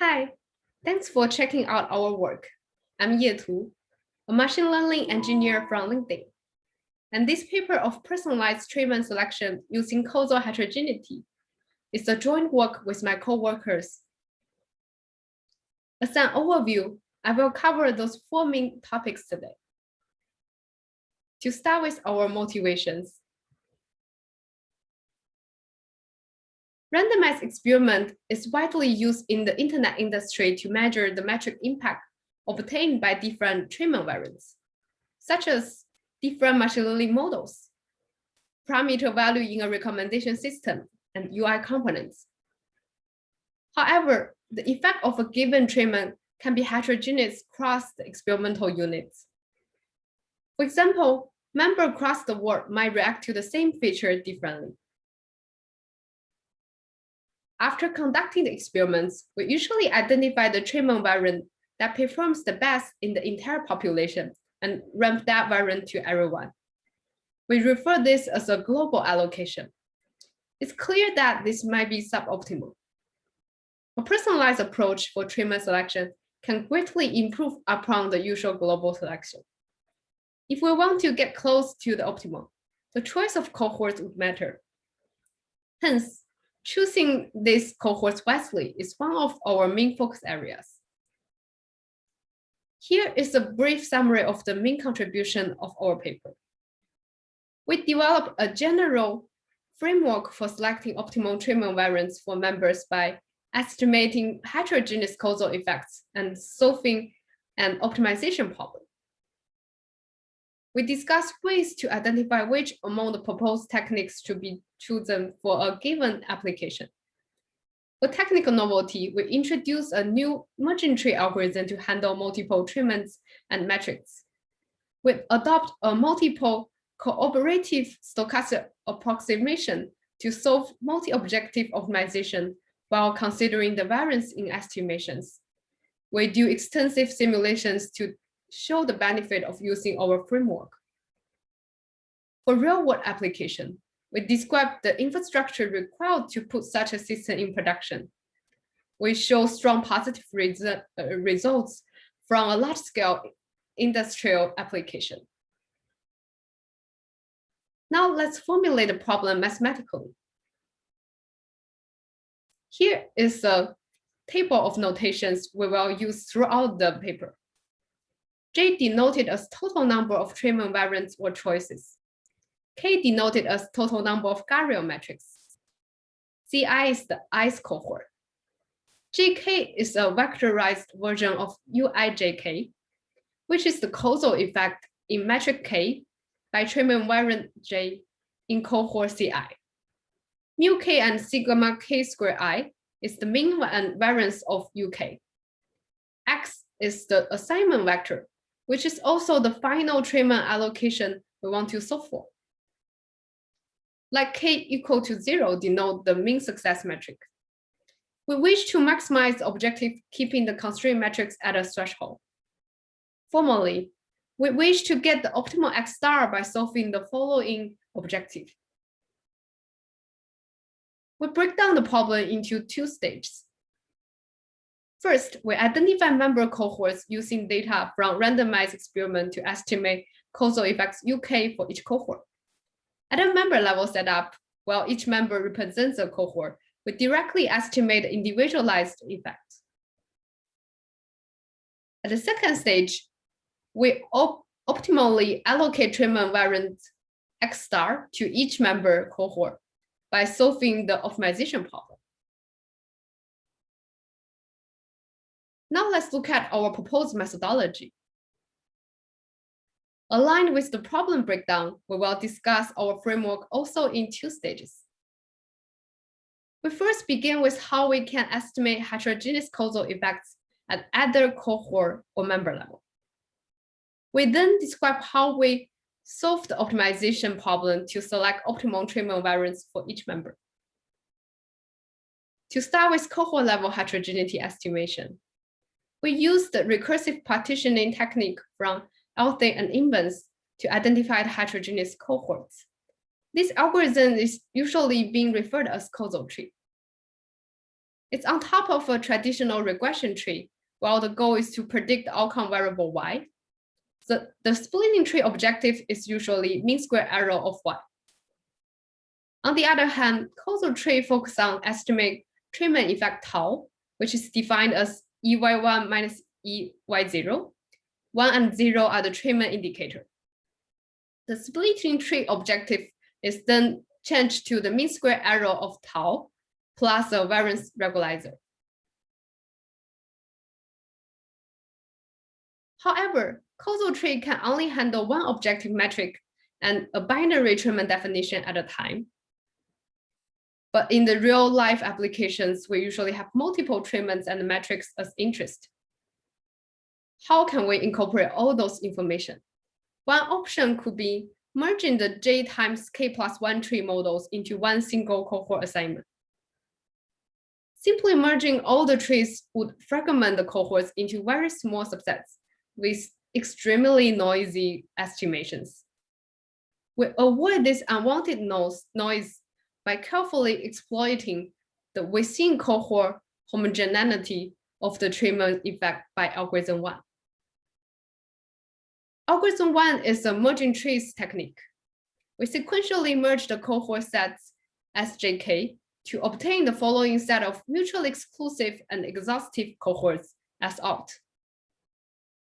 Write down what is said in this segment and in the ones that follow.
Hi, thanks for checking out our work. I'm Ye Tu, a machine learning engineer from LinkedIn. And this paper of personalized treatment selection using causal heterogeneity is a joint work with my co-workers. As an overview, I will cover those four main topics today. To start with our motivations, Randomized experiment is widely used in the internet industry to measure the metric impact obtained by different treatment variants, such as different machine learning models, parameter value in a recommendation system, and UI components. However, the effect of a given treatment can be heterogeneous across the experimental units. For example, members across the world might react to the same feature differently. After conducting the experiments, we usually identify the treatment variant that performs the best in the entire population and ramp that variant to everyone. We refer this as a global allocation. It's clear that this might be suboptimal. A personalized approach for treatment selection can greatly improve upon the usual global selection. If we want to get close to the optimal, the choice of cohorts would matter. Hence, choosing these cohorts wisely is one of our main focus areas. Here is a brief summary of the main contribution of our paper. We developed a general framework for selecting optimal treatment variants for members by estimating heterogeneous causal effects and solving an optimization problem. We discussed ways to identify which among the proposed techniques should be chosen for a given application. For technical novelty, we introduced a new merging tree algorithm to handle multiple treatments and metrics. We adopt a multiple cooperative stochastic approximation to solve multi-objective optimization while considering the variance in estimations. We do extensive simulations to show the benefit of using our framework. For real-world application, we describe the infrastructure required to put such a system in production. We show strong positive uh, results from a large-scale industrial application. Now let's formulate the problem mathematically. Here is a table of notations we will use throughout the paper. J denoted as total number of treatment variants or choices. K denoted as total number of Gabriel metrics. Ci is the ice cohort. JK is a vectorized version of UIJK, which is the causal effect in metric K by treatment variant J in cohort Ci. Mu K and sigma K square I is the mean and variance of UK. X is the assignment vector which is also the final treatment allocation we want to solve for. Like k equal to zero denote the mean success metric. We wish to maximize the objective keeping the constraint metrics at a threshold. Formally, we wish to get the optimal X star by solving the following objective. We break down the problem into two stages. First, we identify member cohorts using data from randomized experiment to estimate causal effects UK for each cohort. At a member level setup, while each member represents a cohort, we directly estimate individualized effects. At the second stage, we op optimally allocate treatment variant X star to each member cohort by solving the optimization problem. Now let's look at our proposed methodology. Aligned with the problem breakdown, we will discuss our framework also in two stages. We first begin with how we can estimate heterogeneous causal effects at either cohort or member level. We then describe how we solve the optimization problem to select optimal treatment variants for each member. To start with cohort level heterogeneity estimation, we use the recursive partitioning technique from Athey and Imbens to identify heterogeneous cohorts. This algorithm is usually being referred as causal tree. It's on top of a traditional regression tree, while the goal is to predict the outcome variable y. The, the splitting tree objective is usually mean square error of y. On the other hand, causal tree focus on estimate treatment effect tau, which is defined as EY1 minus EY0. One and zero are the treatment indicator. The splitting tree objective is then changed to the mean square error of tau plus a variance regularizer. However, causal tree can only handle one objective metric and a binary treatment definition at a time. But in the real life applications, we usually have multiple treatments and metrics as interest. How can we incorporate all those information? One option could be merging the J times K plus one tree models into one single cohort assignment. Simply merging all the trees would fragment the cohorts into very small subsets with extremely noisy estimations. We avoid this unwanted noise, noise by carefully exploiting the within cohort homogeneity of the treatment effect by algorithm one. Algorithm one is a merging trees technique. We sequentially merge the cohort sets SJK to obtain the following set of mutually exclusive and exhaustive cohorts as out.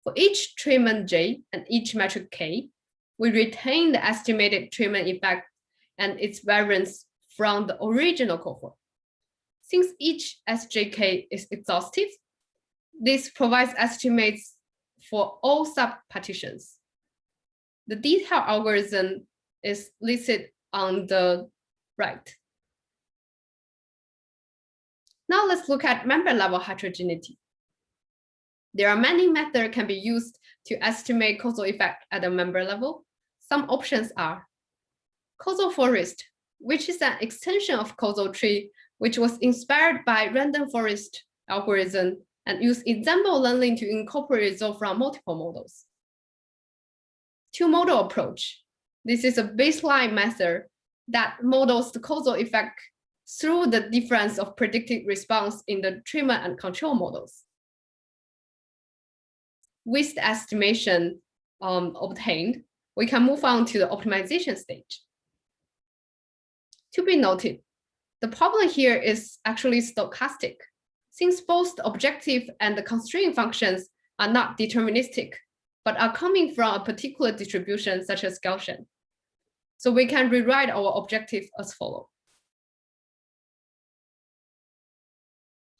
For each treatment J and each metric K, we retain the estimated treatment effect and its variance from the original cohort. Since each SJK is exhaustive, this provides estimates for all sub-partitions. The detailed algorithm is listed on the right. Now let's look at member level heterogeneity. There are many methods can be used to estimate causal effect at the member level. Some options are causal forest, which is an extension of causal tree, which was inspired by random forest algorithm and use ensemble learning to incorporate results from multiple models. Two model approach. This is a baseline method that models the causal effect through the difference of predicted response in the treatment and control models. With the estimation um, obtained, we can move on to the optimization stage. To be noted, the problem here is actually stochastic since both the objective and the constraint functions are not deterministic, but are coming from a particular distribution such as Gaussian. So we can rewrite our objective as follows.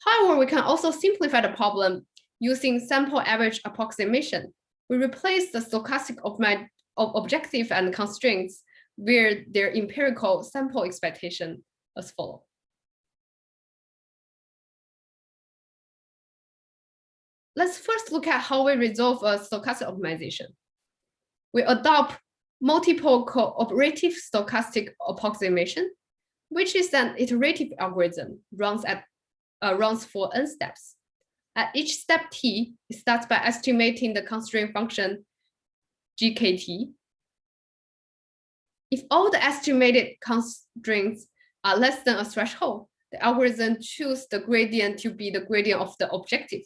However, we can also simplify the problem using sample average approximation. We replace the stochastic of my of objective and constraints where their empirical sample expectation as follows. Let's first look at how we resolve a stochastic optimization. We adopt multiple cooperative stochastic approximation, which is an iterative algorithm runs at uh, runs for n steps. At each step t, it starts by estimating the constraint function gkt. If all the estimated constraints are less than a threshold, the algorithm chooses the gradient to be the gradient of the objective.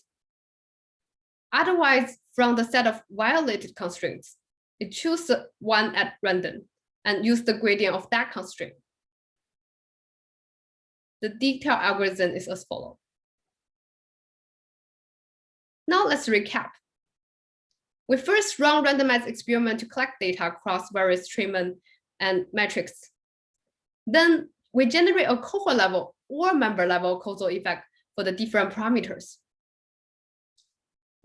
Otherwise, from the set of violated constraints, it chooses one at random and use the gradient of that constraint. The detailed algorithm is as follows. Now let's recap. We first run randomized experiment to collect data across various treatment and metrics. Then we generate a cohort level or member level causal effect for the different parameters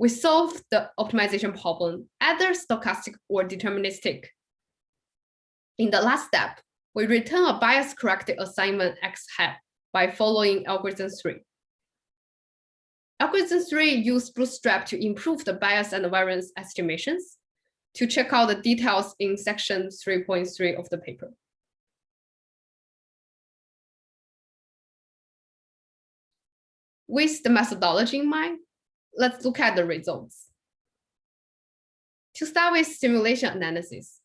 we solve the optimization problem, either stochastic or deterministic. In the last step, we return a bias-corrected assignment X hat by following algorithm 3. Algorithm 3 use Bootstrap to improve the bias and variance estimations. To check out the details in section 3.3 of the paper. With the methodology in mind, let's look at the results. To start with simulation analysis,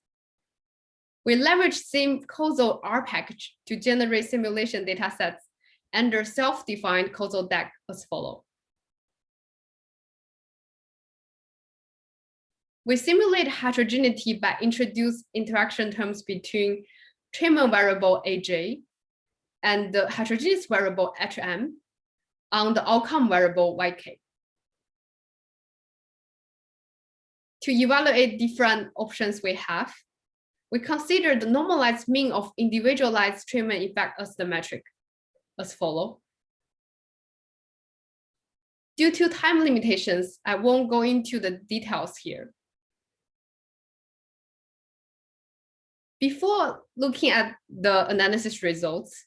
we leverage simcausal R package to generate simulation datasets under self-defined causal DAG as follow. We simulate heterogeneity by introduce interaction terms between treatment variable AJ and the heterogeneous variable HM on the outcome variable YK. To evaluate different options we have, we consider the normalized mean of individualized treatment effect as the metric as follow. Due to time limitations, I won't go into the details here. Before looking at the analysis results,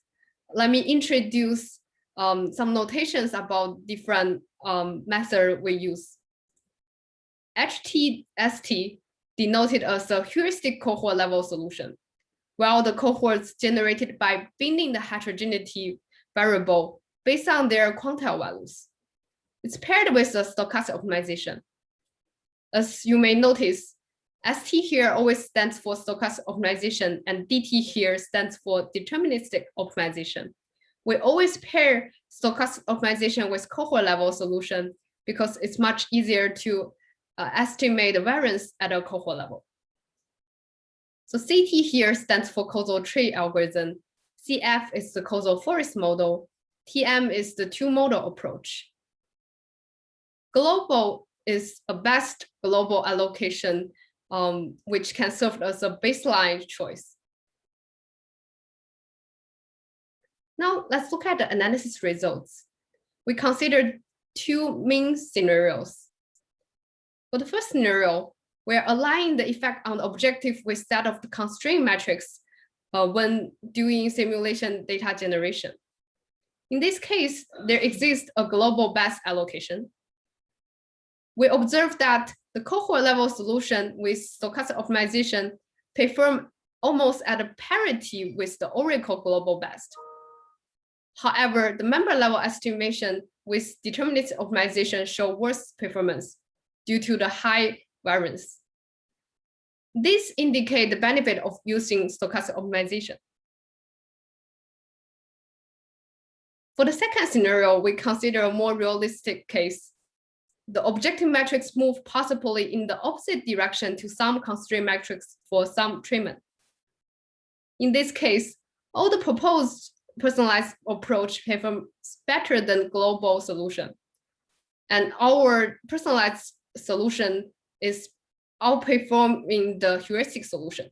let me introduce um, some notations about different um, we use. HTST denoted as a heuristic cohort level solution, while the cohorts generated by binning the heterogeneity variable based on their quantile values. It's paired with a stochastic optimization. As you may notice, ST here always stands for stochastic optimization and DT here stands for deterministic optimization. We always pair stochastic optimization with cohort level solution because it's much easier to uh, estimate the variance at a cohort level. So CT here stands for causal tree algorithm. CF is the causal forest model. TM is the two model approach. Global is a best global allocation um, which can serve as a baseline choice. Now let's look at the analysis results. We considered two main scenarios. For the first scenario, we're aligning the effect on the objective with that of the constraint matrix uh, when doing simulation data generation. In this case, there exists a global best allocation. We observe that the cohort level solution with stochastic optimization perform almost at a parity with the Oracle global best. However, the member level estimation with deterministic optimization show worse performance due to the high variance. This indicate the benefit of using stochastic optimization. For the second scenario, we consider a more realistic case the objective metrics move possibly in the opposite direction to some constraint metrics for some treatment. In this case, all the proposed personalized approach performs better than global solution. And our personalized solution is outperforming the heuristic solution.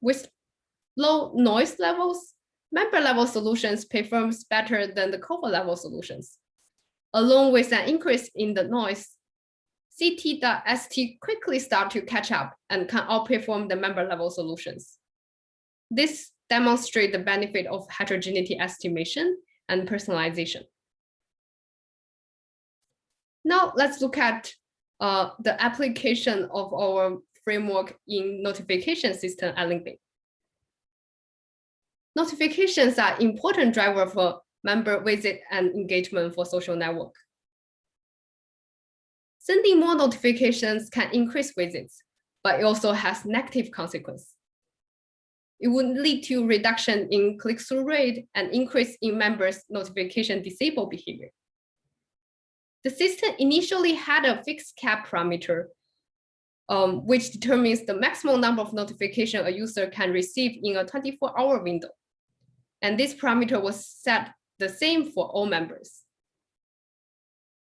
With low noise levels, member level solutions performs better than the cohort level solutions along with an increase in the noise, CT.ST quickly start to catch up and can outperform the member level solutions. This demonstrates the benefit of heterogeneity estimation and personalization. Now let's look at uh, the application of our framework in notification system at LinkedIn. Notifications are important driver for member visit and engagement for social network. Sending more notifications can increase visits, but it also has negative consequence. It would lead to reduction in click-through rate and increase in members' notification disable behavior. The system initially had a fixed cap parameter, um, which determines the maximum number of notification a user can receive in a 24-hour window. And this parameter was set the same for all members.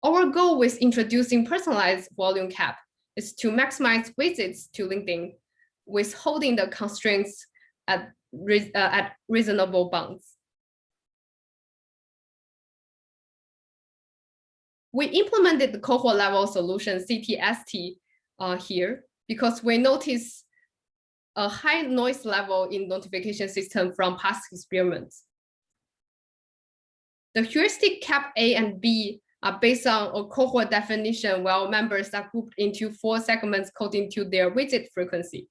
Our goal with introducing personalized volume cap is to maximize visits to LinkedIn with holding the constraints at, uh, at reasonable bounds. We implemented the cohort level solution CTST uh, here because we noticed a high noise level in notification system from past experiments. The heuristic cap A and B are based on a cohort definition while members are grouped into four segments according to their visit frequency,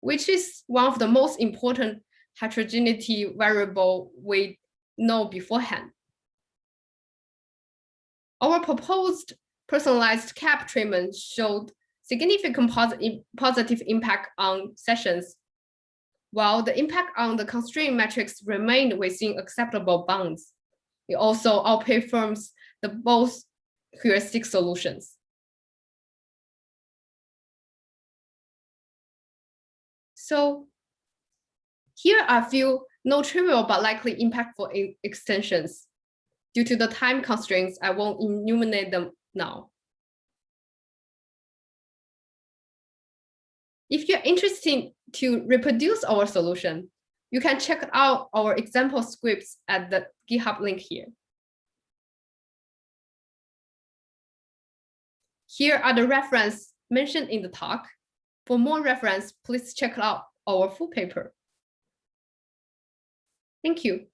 which is one of the most important heterogeneity variable we know beforehand. Our proposed personalized cap treatment showed significant positive, positive impact on sessions, while the impact on the constraint metrics remained within acceptable bounds. It also outperforms the both heuristic solutions. So here are a few no trivial but likely impactful extensions. Due to the time constraints, I won't enumerate them now. If you're interested to reproduce our solution, you can check out our example scripts at the GitHub link here. Here are the reference mentioned in the talk. For more reference, please check out our full paper. Thank you.